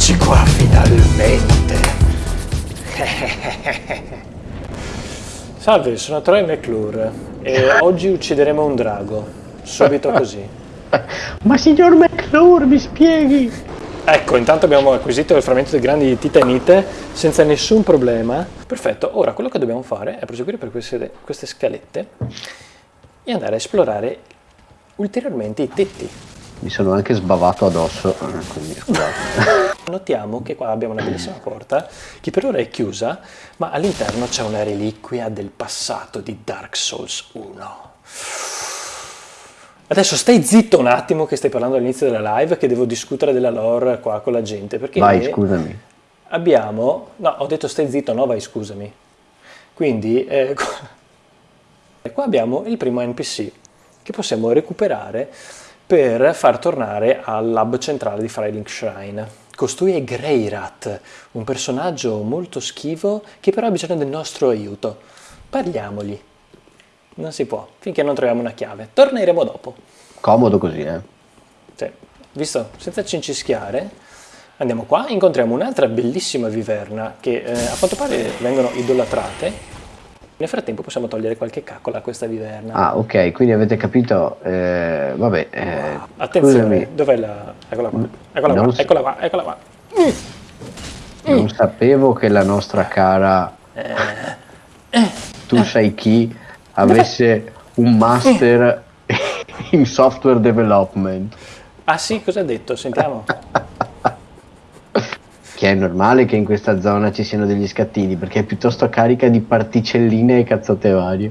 Eccoci qua finalmente. Salve, sono Troy McClure e oggi uccideremo un drago. Subito così. Ma signor McClure, mi spieghi? Ecco, intanto abbiamo acquisito il frammento dei grandi titanite senza nessun problema. Perfetto, ora quello che dobbiamo fare è proseguire per queste, queste scalette e andare a esplorare ulteriormente i tetti. Mi sono anche sbavato addosso, eh, quindi scusate. Notiamo che qua abbiamo una bellissima porta che per ora è chiusa, ma all'interno c'è una reliquia del passato di Dark Souls 1. Adesso stai zitto un attimo che stai parlando all'inizio della live che devo discutere della lore qua con la gente. Perché Vai, scusami. Abbiamo... No, ho detto stai zitto, no vai scusami. Quindi eh, qua abbiamo il primo NPC che possiamo recuperare per far tornare al lab centrale di Firelink Shrine. Costui è Greyrat, un personaggio molto schivo che però ha bisogno del nostro aiuto. Parliamogli. Non si può, finché non troviamo una chiave. Torneremo dopo. Comodo così, eh? Sì. Visto, senza cincischiare, andiamo qua, incontriamo un'altra bellissima viverna che eh, a quanto pare vengono idolatrate nel frattempo possiamo togliere qualche caccola a questa viverna. Ah, ok, quindi avete capito, eh, vabbè. Eh, Attenzione, dov'è la... Eccola qua, eccola qua, eccola qua, eccola qua. Non sapevo che la nostra cara tu sai chi avesse un master in software development. Ah sì, cosa ha detto? Sentiamo. che è normale che in questa zona ci siano degli scattini perché è piuttosto carica di particelline e cazzotte varie.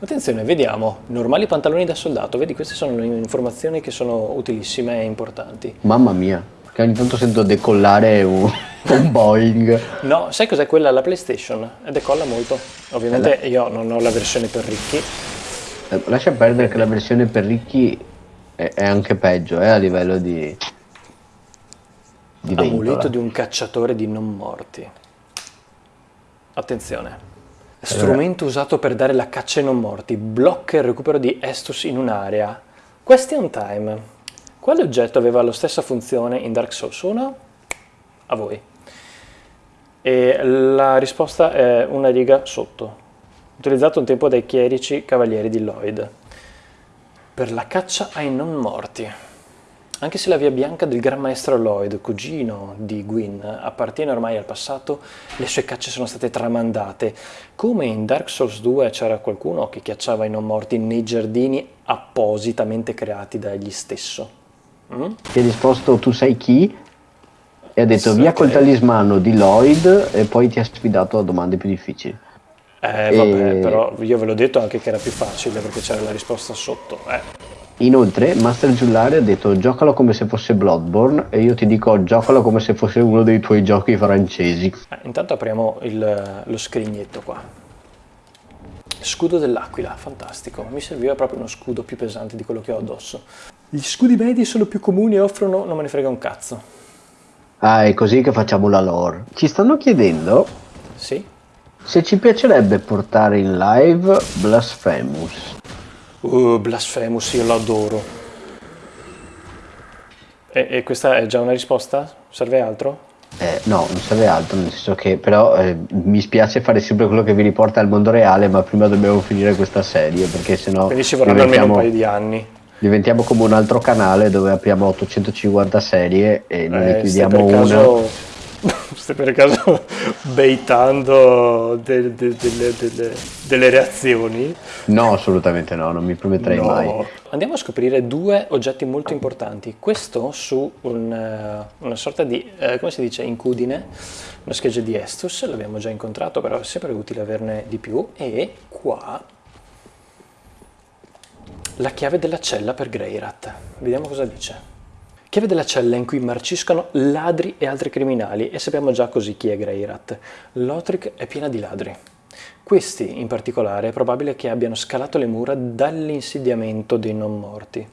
Attenzione, vediamo, normali pantaloni da soldato, vedi queste sono informazioni che sono utilissime e importanti. Mamma mia, che ogni tanto sento decollare un, un Boeing. No, sai cos'è quella? La PlayStation, decolla molto. Ovviamente eh, io non ho la versione per ricchi. Eh, lascia perdere che la versione per ricchi è, è anche peggio, eh, a livello di di Amuleto di un cacciatore di non morti. Attenzione. Strumento allora. usato per dare la caccia ai non morti. Blocca il recupero di Estus in un'area. Question time. Quale oggetto aveva la stessa funzione in Dark Souls 1? A voi. E la risposta è una riga sotto. Utilizzato un tempo dai chierici cavalieri di Lloyd. Per la caccia ai non morti. Anche se la via bianca del Gran Maestro Lloyd, cugino di Gwyn, appartiene ormai al passato, le sue cacce sono state tramandate. Come in Dark Souls 2 c'era qualcuno che cacciava i non morti nei giardini appositamente creati dagli stesso. Mm? Ti ha risposto tu sai chi? E ha detto sì, via col talismano di Lloyd e poi ti ha sfidato a domande più difficili. Eh e... vabbè, però io ve l'ho detto anche che era più facile perché c'era la risposta sotto. Eh. Inoltre Master Giullare ha detto giocalo come se fosse Bloodborne e io ti dico giocalo come se fosse uno dei tuoi giochi francesi. Eh, intanto apriamo il, lo scrignetto qua. Scudo dell'aquila, fantastico. Mi serviva proprio uno scudo più pesante di quello che ho addosso. Gli scudi medi sono più comuni e offrono... non me ne frega un cazzo. Ah, è così che facciamo la lore. Ci stanno chiedendo... Sì? Se ci piacerebbe portare in live Blasphemous. Uh, Blasphemous, io lo adoro. E, e, questa è già una risposta? Serve altro? Eh, no, non serve altro, nel senso che però eh, mi spiace fare sempre quello che vi riporta al mondo reale, ma prima dobbiamo finire questa serie, perché sennò... Quindi ci vorranno almeno un paio di anni. Diventiamo come un altro canale dove apriamo 850 serie e eh, ne chiudiamo una. Caso stai per caso baitando de, de, de, delle, delle, reazioni? No, assolutamente no, non mi prometterei no. mai. Andiamo a scoprire due oggetti molto importanti. Questo su un, uh, una sorta di, uh, come si dice, incudine, una scheggia di Estus, l'abbiamo già incontrato, però è sempre utile averne di più. E qua la chiave della cella per Greyrat. Vediamo cosa dice. Chiave della cella in cui marciscono ladri e altri criminali e sappiamo già così chi è Greyrat. Lothric è piena di ladri. Questi, in particolare, è probabile che abbiano scalato le mura dall'insediamento dei non morti.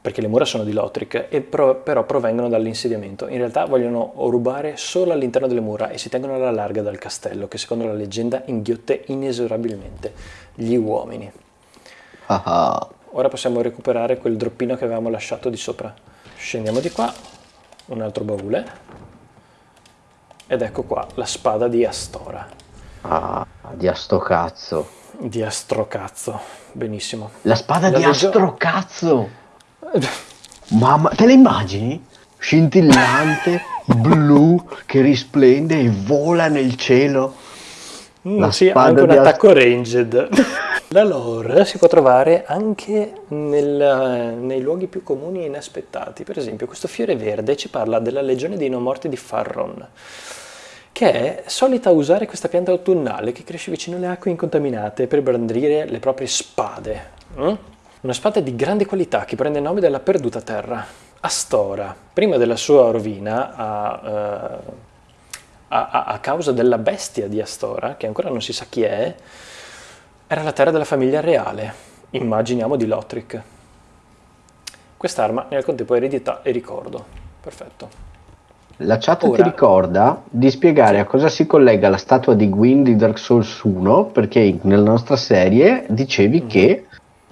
Perché le mura sono di Lothric, e pro però provengono dall'insediamento. In realtà vogliono rubare solo all'interno delle mura e si tengono alla larga dal castello, che secondo la leggenda inghiotte inesorabilmente gli uomini. Ah ah. Ora possiamo recuperare quel droppino che avevamo lasciato di sopra. Scendiamo di qua. un altro baule. Ed ecco qua, la spada di Astora. Ah, di Astocazzo. Di Astrocazzo, benissimo. La spada La di legge- Astrocazzo! Mamma, te la immagini? Scintillante, blu, che risplende e vola nel cielo. Mm, La sì, ha anche un attacco ranged. La lore si può trovare anche nel- nei luoghi più comuni e inaspettati. Per esempio, questo fiore verde ci parla della legione dei non morti di Farron, che è solita usare questa pianta autunnale che cresce vicino alle acque incontaminate per brandire le proprie spade. mm? Una spada di grande qualità che prende il nome dalla perduta terra. Astora, prima della sua rovina, eh, a, a- a causa della bestia di Astora, che ancora non si sa chi è, era la terra della famiglia reale, immaginiamo di Lothric. Quest'arma nel contempo è eredità e ricordo. Perfetto. La chat Ora- ti ricorda di spiegare a cosa si collega la statua di Gwyn di Dark Souls 1, perché nella nostra serie dicevi Mhm. che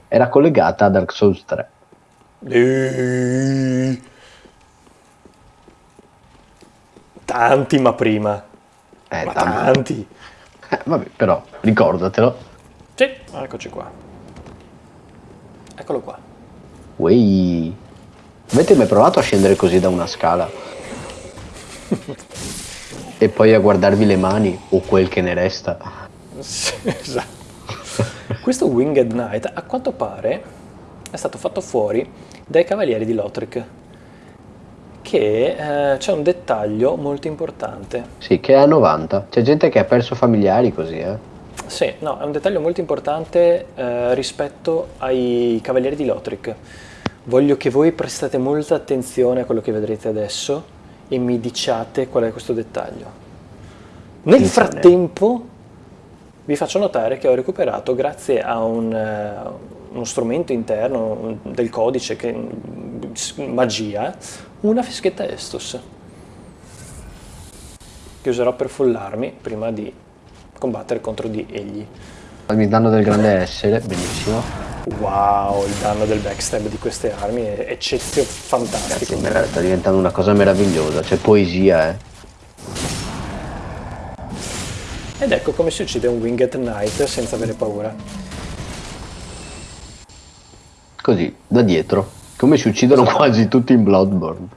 era collegata a Dark Souls 3. Eh, Tanti ma prima. Eh, ma tanto. tanti. Eh, vabbè, però ricordatelo. Sì, eccoci qua. Eccolo qua. Wey. Avete mai provato a scendere così da una scala? e poi a guardarvi le mani o quel che ne resta? Sì, esatto. Questo Winged Knight a quanto pare è stato fatto fuori dai cavalieri di Lothric che eh, c'è un dettaglio molto importante. Sì, che è a 90. C'è gente che ha perso familiari così, eh. Sì, no, è un dettaglio molto importante eh, rispetto ai cavalieri di Lothric. Voglio che voi prestate molta attenzione a quello che vedrete adesso e mi diciate qual è questo dettaglio. Nel Attenzione. frattempo vi faccio notare che ho recuperato, grazie a un, eh, uno strumento interno del codice, che, magia, una fischetta Estus che userò per follarmi prima di combattere contro di egli. Mi danno del grande essere, benissimo. Wow, il danno del backstab di queste armi è eccezio Cazzo, fantastico. merav- sta diventando una cosa meravigliosa. C'è poesia, eh. Ed ecco come si uccide un Winged Knight senza avere paura. Così, da dietro. Come si uccidono quasi tutti in Bloodborne.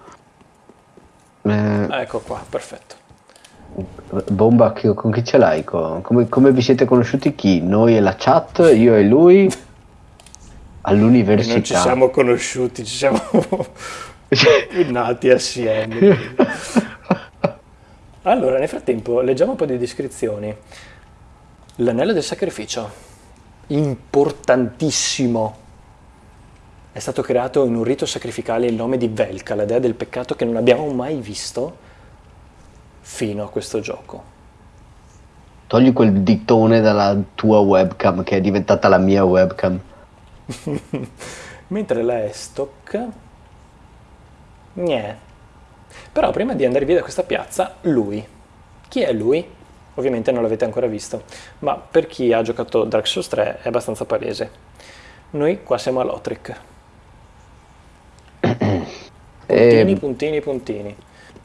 Eh, Ecco qua, perfetto. Bomba, con chi ce l'hai? Come, come vi siete conosciuti chi? Noi e la chat, io e lui? All'università. non ci siamo conosciuti, ci siamo nati assieme. Allora, nel frattempo, leggiamo un po' di descrizioni. L'anello del sacrificio, importantissimo. È stato creato in un rito sacrificale in nome di Velka, la dea del peccato che non abbiamo mai visto fino a questo gioco. Togli quel ditone dalla tua webcam che è diventata la mia webcam. Mentre la Estok... Niente. Però prima di andare via da questa piazza, lui. Chi è lui? Ovviamente non l'avete ancora visto, ma per chi ha giocato Dark Souls 3 è abbastanza palese. Noi qua siamo a Lothric. Puntini, E puntini, puntini.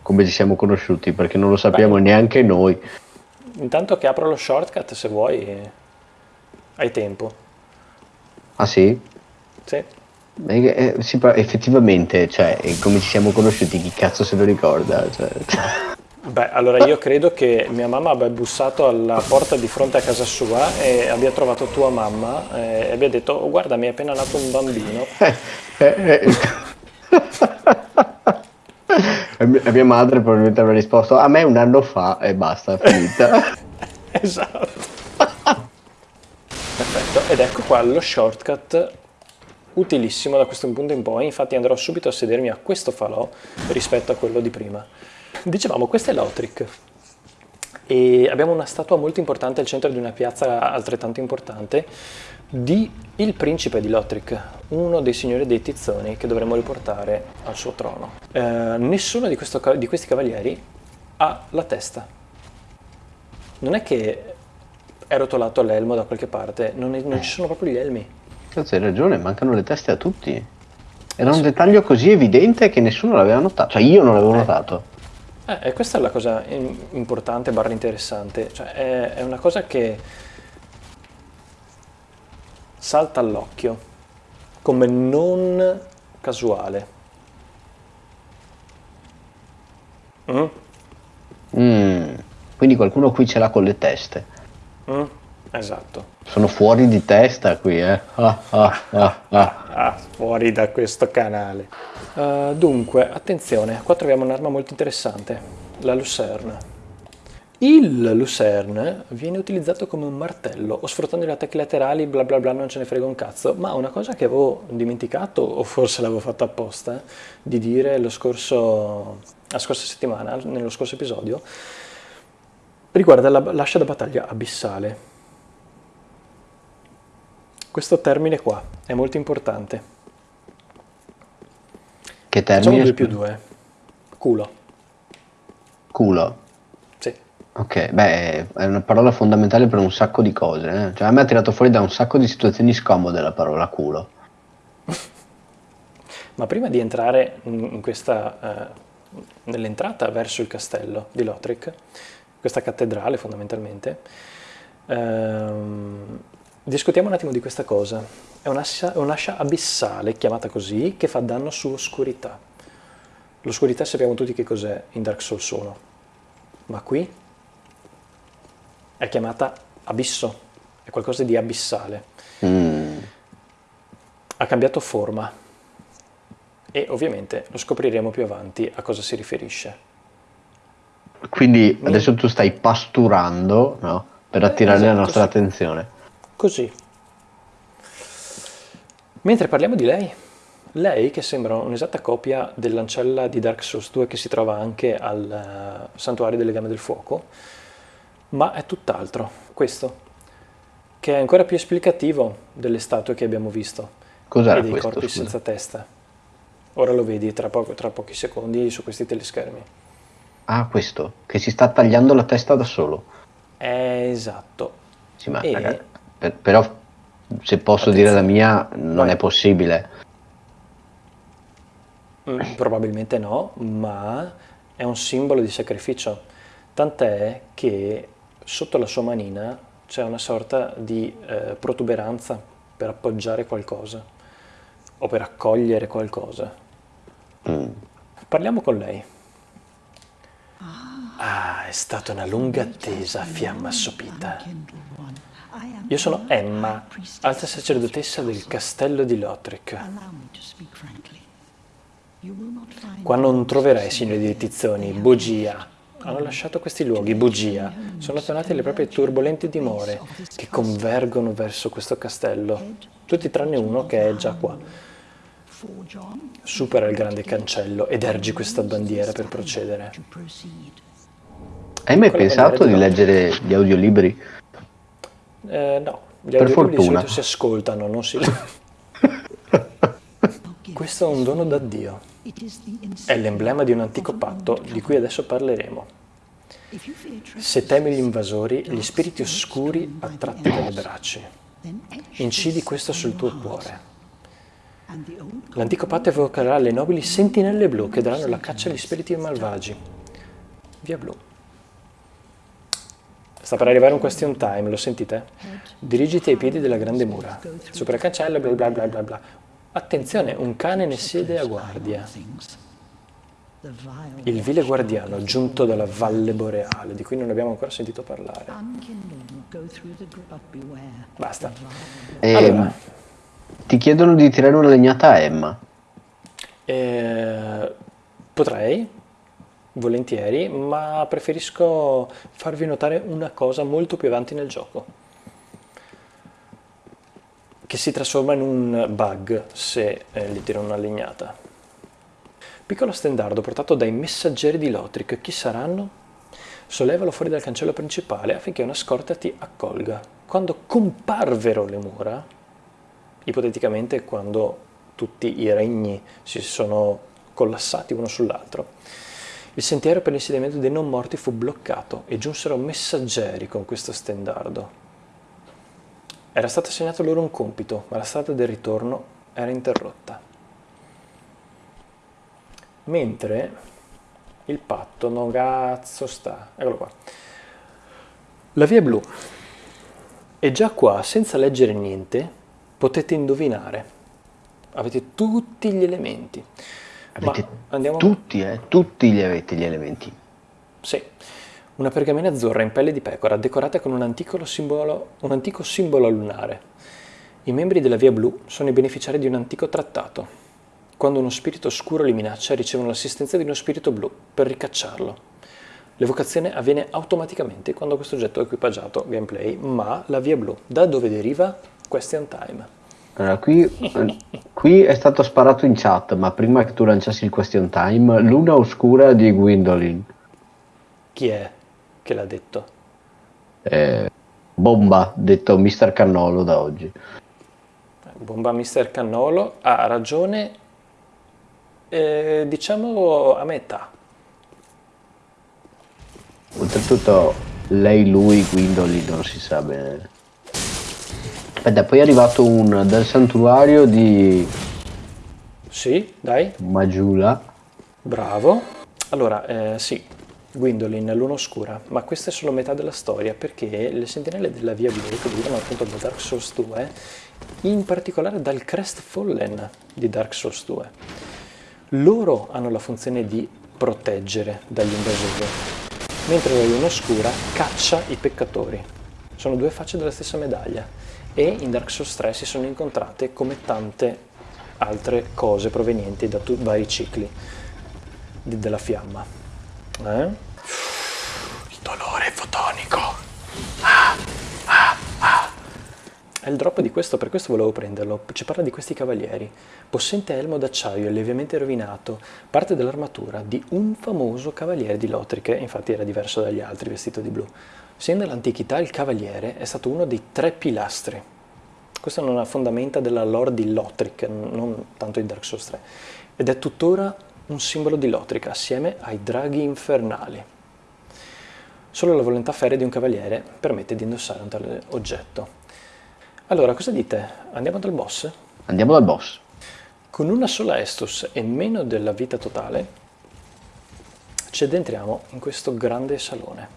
Come ci siamo conosciuti? Perché non lo sappiamo Beh. neanche noi. Intanto che apro lo shortcut, se vuoi, hai tempo. Ah sì? Sì. Eh, eh, sì, effettivamente, cioè, eh, come ci siamo conosciuti, chi cazzo se lo ricorda? Cioè, Beh, allora io credo che mia mamma abbia bussato alla porta di fronte a casa sua e abbia trovato tua mamma eh, e abbia detto "Oh, guarda mi è appena nato un bambino. E mia- madre probabilmente avrà risposto a me un anno fa e basta, finita. esatto. Perfetto, ed ecco qua lo shortcut utilissimo da questo punto in poi, infatti andrò subito a sedermi a questo falò rispetto a quello di prima. Dicevamo, questo è Lothric e abbiamo una statua molto importante al centro di una piazza altrettanto importante di il principe di Lothric, uno dei signori dei tizzoni che dovremmo riportare al suo trono. Eh, nessuno di, questo di questi cavalieri ha la testa. Non è che è rotolato l'elmo da qualche parte, non, è- non ci sono proprio gli elmi. Cazzo, hai ragione, mancano le teste a tutti. Era un dettaglio così evidente che nessuno l'aveva notato, cioè io non l'avevo notato. Eh, e questa è la cosa importante, barra interessante, cioè è, è una cosa che salta all'occhio come non casuale. Mm? Mm, Quindi qualcuno qui ce l'ha con le teste. Mm? Esatto. Sono fuori di testa qui, eh. Ah, ah, ah, ah. Ah, fuori da questo canale. Uh, dunque, attenzione, qua troviamo un'arma molto interessante, la Lucerne. Il Lucerne viene utilizzato come un martello o sfruttando gli attacchi laterali, bla bla bla, non ce ne frega un cazzo. Ma una cosa che avevo dimenticato, o forse l'avevo fatto apposta, di dire lo scorso, la scorsa settimana, nello scorso episodio, riguarda la- l'ascia da battaglia abissale. Questo termine qua è molto importante. Che Facciamo termine? 2 più 2. Culo. Culo. Ok, beh, è una parola fondamentale per un sacco di cose. eh. Cioè, a me ha tirato fuori da un sacco di situazioni scomode la parola culo. Ma prima di entrare in questa, eh, nell'entrata verso il castello di Lothric, questa cattedrale fondamentalmente, ehm, discutiamo un attimo di questa cosa. È un'ascia, un'ascia abissale, chiamata così, che fa danno su oscurità. L'oscurità sappiamo tutti che cos'è in Dark Souls 1, ma qui è chiamata abisso, è qualcosa di abissale. Mm. Ha cambiato forma e ovviamente lo scopriremo più avanti a cosa si riferisce. Quindi adesso tu stai pasturando, no? Per attirare la esatto, nostra sì. attenzione. Così. Mentre parliamo di lei, lei che sembra un'esatta copia dell'ancella di Dark Souls 2 che si trova anche al eh, Santuario delle Gambe del Fuoco, ma è tutt'altro, questo, che è ancora più esplicativo delle statue che abbiamo visto Cos'era e dei questo? corpi scusa? senza testa. Ora lo vedi tra, poco- tra pochi secondi su questi teleschermi. Ah, questo, che si sta tagliando la testa da solo. È esatto. Sì, ma E- ragazzi, per- però se posso dire la mia, non Vai. è possibile. Mm, Probabilmente no, ma è un simbolo di sacrificio. Tant'è che sotto la sua manina c'è una sorta di eh, protuberanza per appoggiare qualcosa o per accogliere qualcosa. Mm. Parliamo con lei. Ah, è stata una lunga attesa, fiamma assopita. Io sono Emma, alta sacerdotessa del castello di Lothric. Qua non troverai signori di tizzoni, bugia. Hanno lasciato questi luoghi, bugia. Sono tornate le proprie turbolenti dimore che convergono verso questo castello. Tutti tranne uno che è già qua. Supera il grande cancello ed ergi questa bandiera per procedere. Hai mai Con la pensato di di leggere gli audiolibri? Eh, no, gli Per audiolibri di fortuna. solito si ascoltano, non si... Questo è un dono da Dio. È l'emblema di un antico patto di cui adesso parleremo. Se temi gli invasori, gli spiriti oscuri attratti dalle braccia, incidi questo sul tuo cuore. L'antico patto evocherà le nobili sentinelle blu che daranno la caccia agli spiriti malvagi. Via blu. Sta per arrivare un question time, lo sentite? Dirigiti ai piedi della grande mura. Supera il cancello, bla bla bla bla bla. Attenzione, un cane ne siede a guardia. Il vile guardiano giunto dalla valle boreale, di cui non abbiamo ancora sentito parlare. Basta. E Allora, ti chiedono di tirare una legnata a Emma. eh, potrei, volentieri, ma preferisco farvi notare una cosa molto più avanti nel gioco. Che si trasforma in un bug se eh, gli tiro una legnata. Piccolo stendardo portato dai messaggeri di Lothric, chi saranno? Sollevalo fuori dal cancello principale affinché una scorta ti accolga. Quando comparvero le mura, ipoteticamente quando tutti i regni si sono collassati uno sull'altro, il sentiero per l'insediamento dei non morti fu bloccato e giunsero messaggeri con questo stendardo. Era stato assegnato loro un compito, ma la strada del ritorno era interrotta. Mentre il patto, no cazzo sta, eccolo qua. La via blu. E già qua, senza leggere niente, potete indovinare. Avete tutti gli elementi. Avete andiamo... tutti, eh? Tutti gli avete gli elementi. Sì. Una pergamena azzurra in pelle di pecora, decorata con un antico simbolo, un antico simbolo lunare. I membri della Via Blu sono i beneficiari di un antico trattato. Quando uno spirito oscuro li minaccia, ricevono l'assistenza di uno spirito blu per ricacciarlo. L'evocazione avviene automaticamente quando questo oggetto è equipaggiato, gameplay, ma la Via Blu, da dove deriva? Question time. Allora, qui, qui, è stato sparato in chat, ma prima che tu lanciassi il question time, luna oscura di Gwendolyn. Chi è che l'ha detto? Eh, bomba, detto Mr. Cannolo da oggi. Bomba Mr. Cannolo ha ragione, eh, diciamo a metà. Oltretutto lei, lui, Gwendolyn non si sa bene. Aspetta, poi è arrivato un del santuario di... Sì, dai. Majula. Bravo. Allora, eh, sì, Gwendolyn, Luna Oscura, ma questa è solo metà della storia perché le sentinelle della Via Blu, che derivano appunto da Dark Souls 2, in particolare dal Crest Fallen di Dark Souls 2, loro hanno la funzione di proteggere dagli invasori, mentre la Luna Oscura caccia i peccatori. Sono due facce della stessa medaglia e in Dark Souls 3 si sono incontrate come tante altre cose provenienti da vari cicli della fiamma. Eh? Il dolore fotonico. Ah, ah, ah. È il drop di questo, per questo volevo prenderlo. Ci parla di questi cavalieri. Possente elmo d'acciaio, lievemente rovinato, parte dell'armatura di un famoso cavaliere di Lothric, infatti era diverso dagli altri vestito di blu. Sin dall'antichità il cavaliere è stato uno dei tre pilastri. Questa è una fondamenta della lore di Lothric, non tanto di Dark Souls 3, ed è tuttora un simbolo di Lothric assieme ai draghi infernali. Solo la volontà ferrea di un cavaliere permette di indossare un tale oggetto. Allora, cosa dite? Andiamo dal boss? Andiamo dal boss. Con una sola Estus e meno della vita totale, ci addentriamo in questo grande salone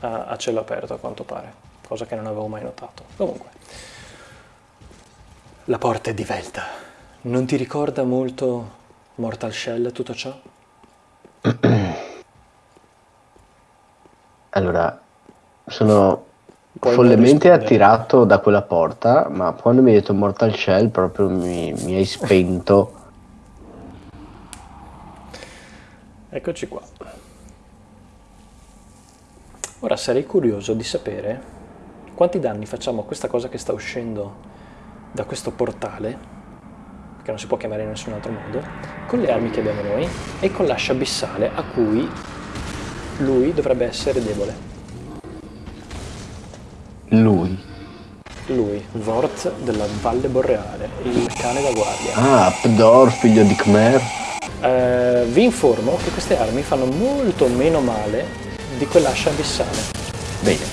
a, a cielo aperto a quanto pare, cosa che non avevo mai notato. Comunque, la porta è divelta. Non ti ricorda molto Mortal Shell tutto ciò? Allora, sono Poi follemente attirato da quella porta, ma quando mi hai detto Mortal Shell proprio mi, mi hai spento. Eccoci qua. Ora sarei curioso di sapere quanti danni facciamo a questa cosa che sta uscendo da questo portale, che non si può chiamare in nessun altro modo, con le armi che abbiamo noi e con l'ascia abissale a cui lui dovrebbe essere debole. Lui? Lui, Vort della Valle Borreale, il cane da guardia. Ah, Pdor, figlio di Khmer. Eh, vi informo che queste armi fanno molto meno male di quell'ascia abissale. Bene.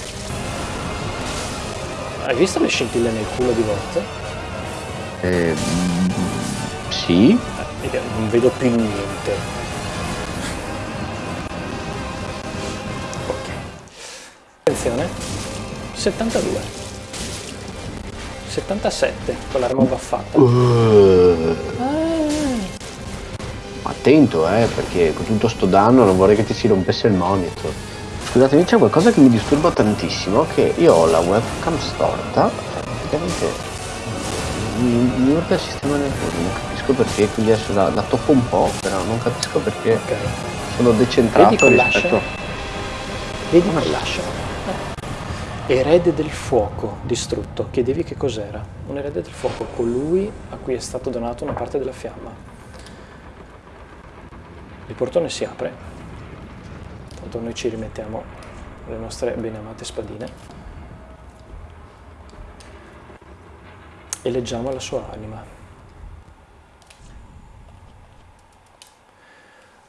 Hai visto le scintille nel culo di Vort? Eh, sì. Eh, non vedo più niente. Ok. Attenzione. 72. 77 con l'arma baffata. Uh. Ah attento eh, perché con tutto sto danno non vorrei che ti si rompesse il monitor. Scusatemi, c'è qualcosa che mi disturba tantissimo, che io ho la webcam storta, praticamente mi, mi il sistema nervoso, non capisco perché, quindi adesso la, la tocco un po', però non capisco perché okay. sono decentrato Vedi rispetto... Vedi quell'ascia? Eh. Erede del fuoco distrutto, chiedevi che cos'era? Un erede del fuoco, colui a cui è stato donato una parte della fiamma. Il portone si apre, tanto noi ci rimettiamo le nostre ben amate spadine e leggiamo la sua anima.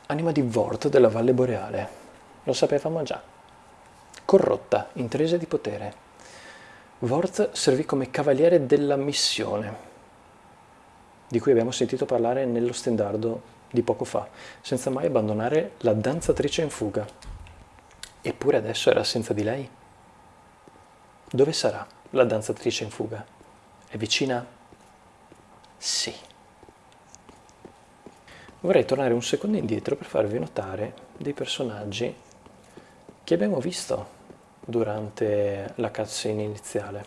Anima di Vort della Valle Boreale, lo sapevamo già. Corrotta, intresa di potere. Vort servì come cavaliere della missione, di cui abbiamo sentito parlare nello stendardo di poco fa, senza mai abbandonare la danzatrice in fuga. Eppure adesso era senza di lei. Dove sarà la danzatrice in fuga? È vicina? Sì. Vorrei tornare un secondo indietro per farvi notare dei personaggi che abbiamo visto durante la cutscene iniziale.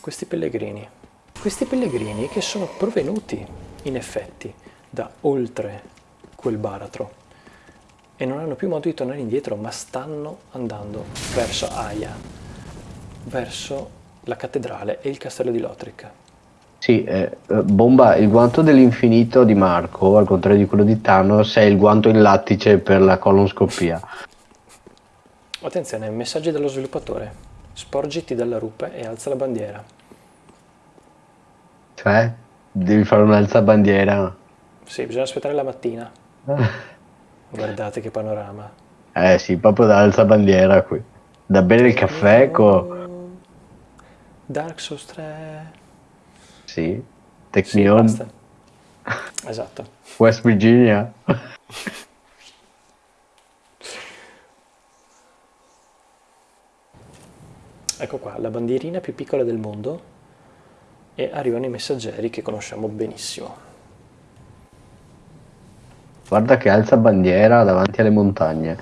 Questi pellegrini. Questi pellegrini che sono provenuti, in effetti, da oltre quel baratro e non hanno più modo di tornare indietro, ma stanno andando verso Aya, verso la cattedrale e il castello di Lothric. Sì, eh, bomba, il guanto dell'infinito di Marco, al contrario di quello di Thanos, è il guanto in lattice per la colonscopia. Attenzione, messaggi dello sviluppatore. Sporgiti dalla rupe e alza la bandiera. Cioè, devi fare un'alza bandiera. Sì, bisogna aspettare la mattina. Guardate che panorama. Eh sì, proprio da alza bandiera qui. Da bere il caffè con... Dark Souls 3. Sì, Sì, Technion, basta. Esatto. West Virginia. Ecco qua, la bandierina più piccola del mondo e arrivano i messaggeri che conosciamo benissimo. Guarda che alza bandiera davanti alle montagne.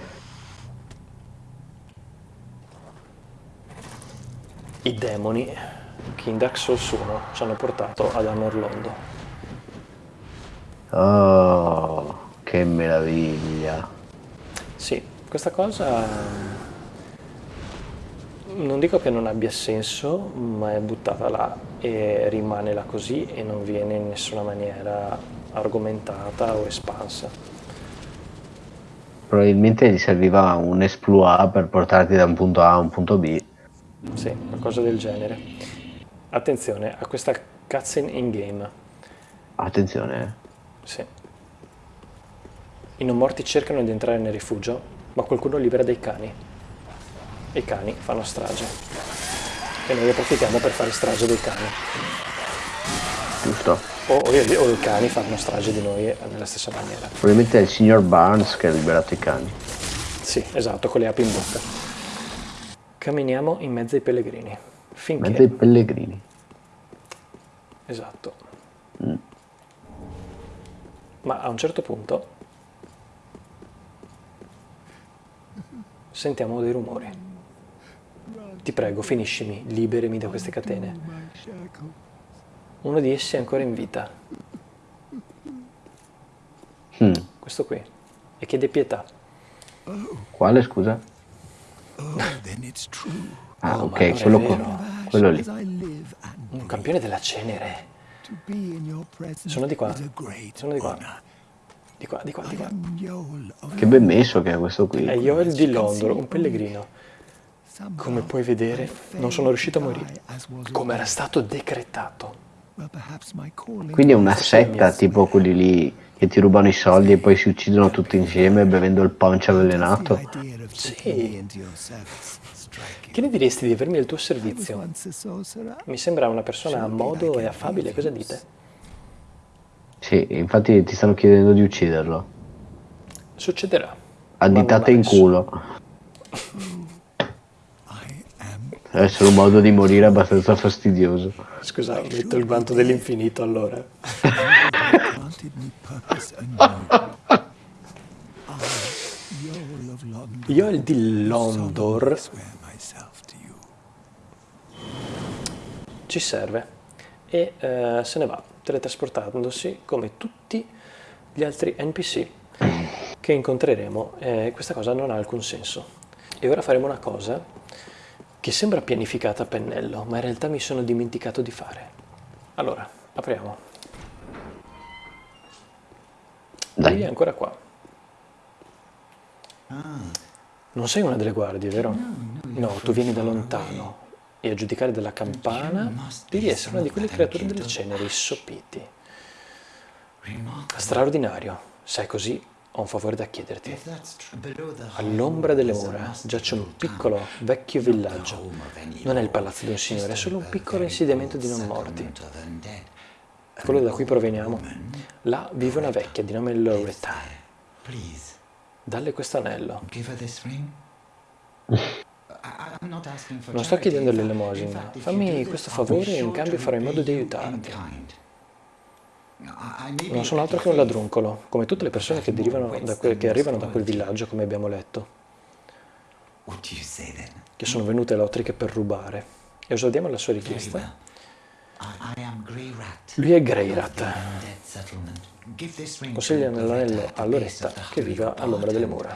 I demoni che in Dark Souls 1 ci hanno portato ad Anorlondo. Oh, che meraviglia. Sì, questa cosa non dico che non abbia senso, ma è buttata là e rimane là così e non viene in nessuna maniera argomentata o espansa. Probabilmente gli serviva un exploit per portarti da un punto A a un punto B. Sì, qualcosa del genere. Attenzione a questa cutscene in game. Attenzione, eh. Sì. I non morti cercano di entrare nel rifugio, ma qualcuno libera dei cani. E i cani fanno strage. E noi approfittiamo per fare strage dei cani. giusto. O, o, o i cani fanno strage di noi nella stessa maniera. Probabilmente è il signor Barnes che ha liberato i cani. Sì, esatto, con le api in bocca. Camminiamo in mezzo ai pellegrini. Finché... Ai pellegrini. Esatto. Ma a un certo punto sentiamo dei rumori. Ti prego, finiscimi, liberami da queste catene. Uno di essi è ancora in vita, Hmm. questo qui, e chiede pietà. Quale scusa? then it's true. Ah, Oh, ok, quello, qua- quello lì. Un campione della cenere. Sono di qua. Sono di qua. Di qua, di qua, di qua. Che ben messo che è questo qui. È Yoel di Londor, un pellegrino. Come puoi vedere, non sono riuscito a morire, come era stato decretato. Quindi è una setta tipo quelli lì che ti rubano i soldi e poi si uccidono tutti insieme bevendo il punch avvelenato. Sì. Che ne diresti di avermi al tuo servizio? Mi sembra una persona a modo e affabile, cosa dite? Sì, infatti ti stanno chiedendo di ucciderlo. Succederà. A Ma ditate non in culo. Deve essere un modo di morire abbastanza fastidioso. Scusa, metto il guanto dell'infinito allora. Io il di Londor ci serve e eh, se ne va, teletrasportandosi come tutti gli altri NPC che incontreremo. Eh, questa cosa non ha alcun senso. E ora faremo una cosa che sembra pianificata a pennello, ma in realtà mi sono dimenticato di fare. Allora, apriamo. Lui è Dai. ancora qua. Non sei una delle guardie, vero? No, tu vieni da lontano e a giudicare dalla campana devi essere una di quelle creature delle ceneriissopiti. Straordinario. Sai così, ho un favore da chiederti. All'ombra delle mura giace un piccolo, vecchio villaggio. Non è il palazzo di un signore, è solo un piccolo insediamento di non morti. quello da cui proveniamo. Là vive una vecchia di nome Loretta. Dalle questo anello. Non sto chiedendo l'elemosina. Fammi questo favore e in cambio farò in modo di aiutarti. Non sono altro che un ladruncolo, come tutte le persone che, derivano da que- che arrivano da quel villaggio, come abbiamo letto, che sono venute alle Otriche per rubare. E osadiamo la sua richiesta. Lui è Greyrat. Dead settlement. Give this ring Consiglia to nell'anello Loretta a Loretta che viva all'ombra delle mura.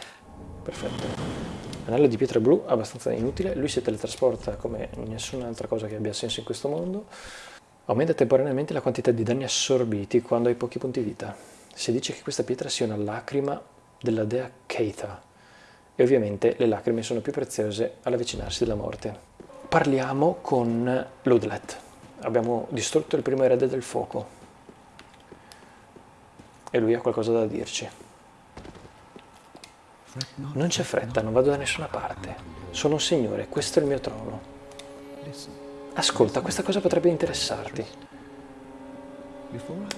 Perfetto. Anello di pietra blu, abbastanza inutile. Lui si teletrasporta come nessun'altra cosa che abbia senso in questo mondo. Aumenta temporaneamente la quantità di danni assorbiti quando hai pochi punti vita. Si dice che questa pietra sia una lacrima della dea Keita. E ovviamente le lacrime sono più preziose all'avvicinarsi della morte. Parliamo con Ludlet. Abbiamo distrutto il primo erede del fuoco. E lui ha qualcosa da dirci. Non c'è fretta, non vado da nessuna parte. Sono un signore, questo è il mio trono. Ascolta, questa cosa potrebbe interessarti.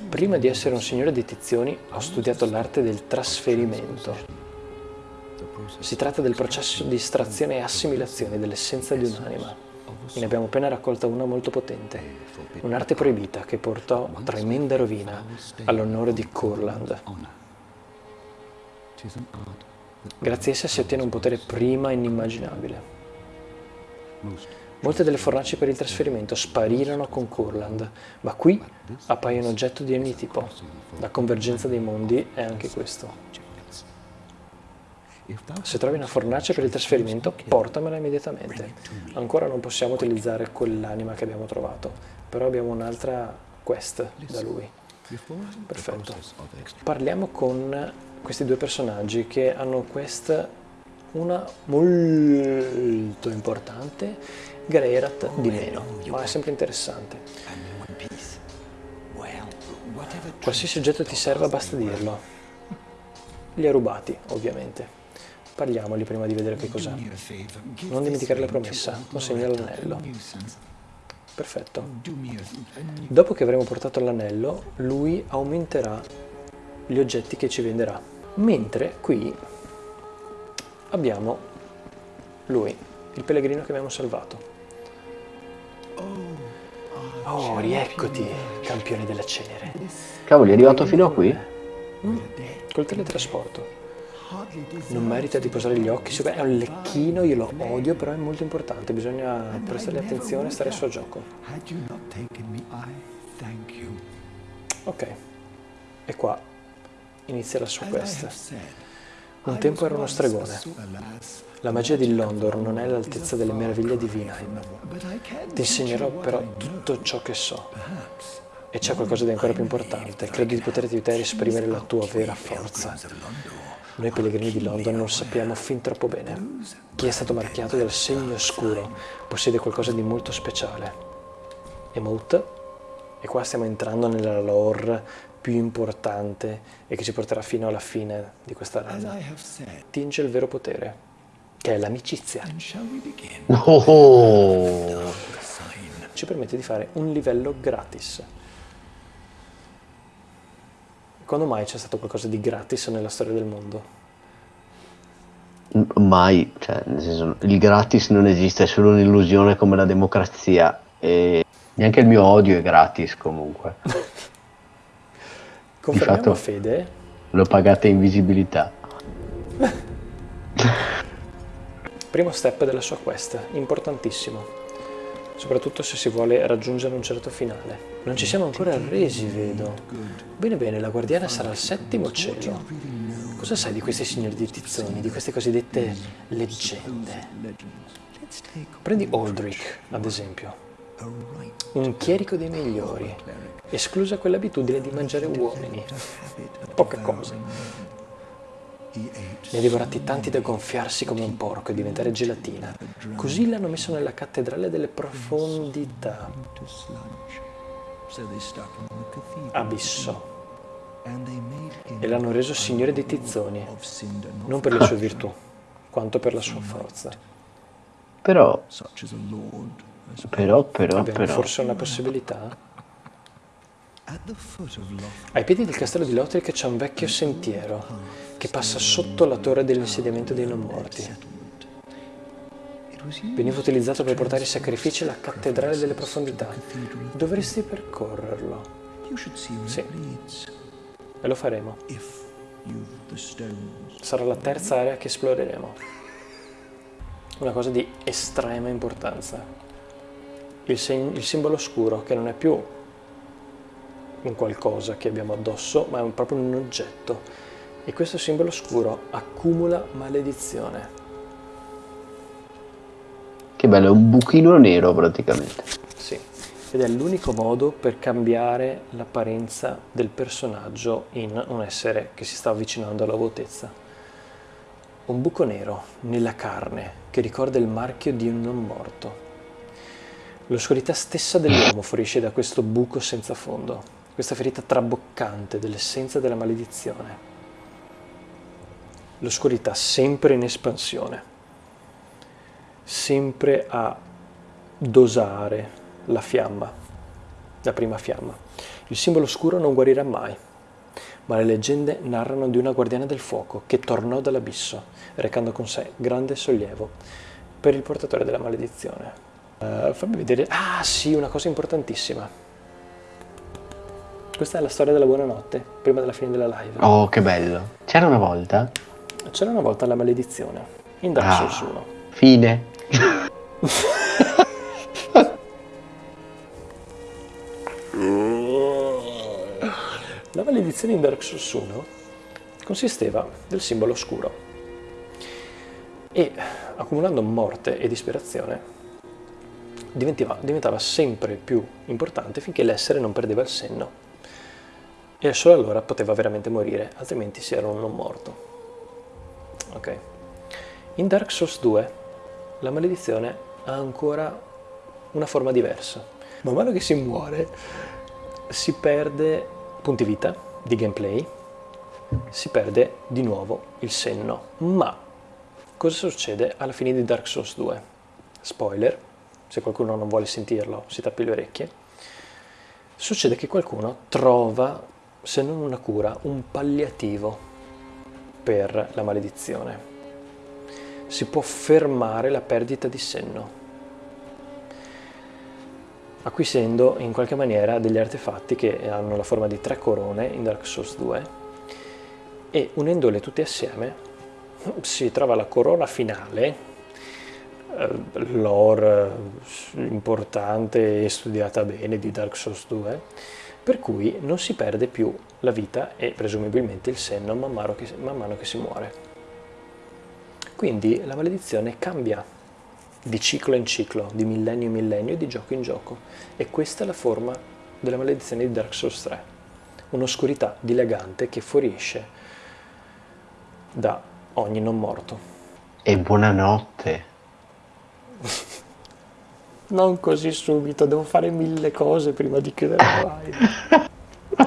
Prima di essere un signore di tizioni, ho studiato l'arte del trasferimento. Si tratta del processo di estrazione e assimilazione dell'essenza di un'anima. Ne abbiamo appena raccolta una molto potente. Un'arte proibita che portò tremenda rovina all'onore di Kurland. Grazie a essa si ottiene un potere prima inimmaginabile. Molte delle fornaci per il trasferimento sparirono con Kurland, ma qui appaiono oggetto di ogni tipo. La convergenza dei mondi è anche questo. Se trovi una fornace per il trasferimento, portamela immediatamente. Ancora non possiamo utilizzare quell'anima che abbiamo trovato, però abbiamo un'altra quest da lui. Perfetto. Parliamo con questi due personaggi che hanno quest, una molto importante, Greirat di meno, ma è sempre interessante. Qualsiasi oggetto ti serva basta dirlo. Li ha rubati, ovviamente. Parliamoli prima di vedere che cos'è. Non dimenticare la promessa, consegna l'anello. Perfetto. Dopo che avremo portato l'anello, lui aumenterà gli oggetti che ci venderà. Mentre qui abbiamo lui, il pellegrino che abbiamo salvato. Oh, rieccoti, campione della cenere. Cavoli, è arrivato fino a qui? Col teletrasporto. Non merita di posare gli occhi su... È un lecchino, io lo odio, però è molto importante. Bisogna prestargli attenzione e stare a suo gioco. Ok. E qua inizia la sua As I quest. have said, Un tempo era uno stregone. La magia di Londor non è all'altezza delle meraviglie di Vinheim. Ti insegnerò però tutto ciò che so. E c'è qualcosa di ancora più importante. Credo di poterti aiutare a esprimere la tua vera forza. Noi pellegrini di London non sappiamo fin troppo bene. Chi è stato marchiato dal segno oscuro possiede qualcosa di molto speciale. Emote, e qua stiamo entrando nella lore più importante e che ci porterà fino alla fine di questa rana. Tinge il vero potere, che è l'amicizia. Oh, Ci permette di fare un livello gratis. Quando mai c'è stato qualcosa di gratis nella storia del mondo? mai, cioè, nel senso, il gratis non esiste, è solo un'illusione come la democrazia e neanche il mio odio è gratis comunque. Confermiamo fatto- a Fede Lo pagate in visibilità. Primo step della sua quest, importantissimo, soprattutto se si vuole raggiungere un certo finale. Non ci siamo ancora arresi, vedo. Bene bene, la guardiana sarà al settimo cielo. Cosa sai di questi signori di tizzoni, di queste cosiddette leggende? Prendi Aldrich, ad esempio, un chierico dei migliori, esclusa quell'abitudine di mangiare uomini. habit of Poca cosa. He ate Ne ha divorati tanti da gonfiarsi come un porco e diventare gelatina. Così l'hanno messo nella cattedrale delle profondità. Abisso. E l'hanno reso signore dei tizzoni, non per le sue virtù, quanto per la sua forza. Però, as però, però, Abbiamo però, forse una possibilità? Ai piedi del castello di Lothric c'è un vecchio sentiero che passa sotto la torre dell'insediamento dei non morti. Veniva utilizzato per portare i sacrifici alla cattedrale delle profondità. Dovresti percorrerlo Sì. e lo faremo. Sarà la terza area che esploreremo. Una cosa di estrema importanza. Il, il simbolo oscuro, che non è più un qualcosa che abbiamo addosso, ma è un- proprio un oggetto. E questo simbolo oscuro accumula maledizione. Che bello, è un buchino nero praticamente. Sì, ed è l'unico modo per cambiare l'apparenza del personaggio in un essere che si sta avvicinando alla vuotezza. Un buco nero nella carne che ricorda il marchio di un non morto. L'oscurità stessa dell'uomo fuoriesce da questo buco senza fondo, questa ferita traboccante dell'essenza della maledizione. L'oscurità sempre in espansione, sempre a dosare la fiamma, la prima fiamma. Il simbolo oscuro non guarirà mai, ma le leggende narrano di una guardiana del fuoco che tornò dall'abisso, recando con sé grande sollievo per il portatore della maledizione. Eh, fammi vedere. Ah, sì, una cosa importantissima. Questa è la storia della buonanotte, prima della fine della live. Oh, che bello. C'era una volta? C'era una volta la maledizione in Dark Ah, Souls 1. fine. La maledizione in Dark Souls 1 consisteva del simbolo oscuro e accumulando morte e disperazione diventava sempre più importante finché l'essere non perdeva il senno e solo allora poteva veramente morire, altrimenti si era un non morto. Ok. In Dark Souls 2 la maledizione ha ancora una forma diversa. Man mano che si muore si perde punti vita di gameplay, si perde di nuovo il senno. Ma cosa succede alla fine di Dark Souls 2? Spoiler, se qualcuno non vuole sentirlo si tappi le orecchie. Succede che qualcuno trova, se non una cura, un palliativo per la maledizione. Si può fermare la perdita di senno acquisendo in qualche maniera degli artefatti che hanno la forma di tre corone in Dark Souls 2 e unendole tutte assieme si trova la corona finale, eh, lore importante e studiata bene di Dark Souls 2, per cui non si perde più la vita e presumibilmente il senno man mano che, man mano che si muore. Quindi la maledizione cambia di ciclo in ciclo, di millennio in millennio, di gioco in gioco. E questa è la forma della maledizione di Dark Souls 3. Un'oscurità dilagante che fuoriesce da ogni non morto. E buonanotte. Non così subito, devo fare mille cose prima di chiudere la live.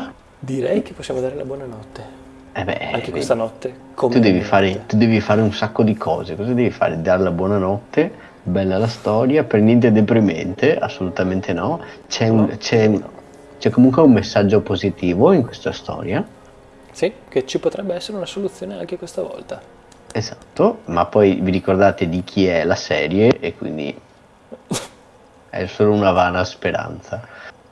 Direi che possiamo dare la buonanotte. Eh beh, Anche vedi, questa notte. Tu devi, fare, tu devi fare un sacco di cose. Cosa devi fare? Dare la buonanotte, bella la storia, per niente deprimente, assolutamente no. C'è, un- No, c'è- no. c'è comunque un messaggio positivo in questa storia. Sì, che ci potrebbe essere una soluzione anche questa volta. Esatto, ma poi vi ricordate di chi è la serie e quindi è solo una vana speranza.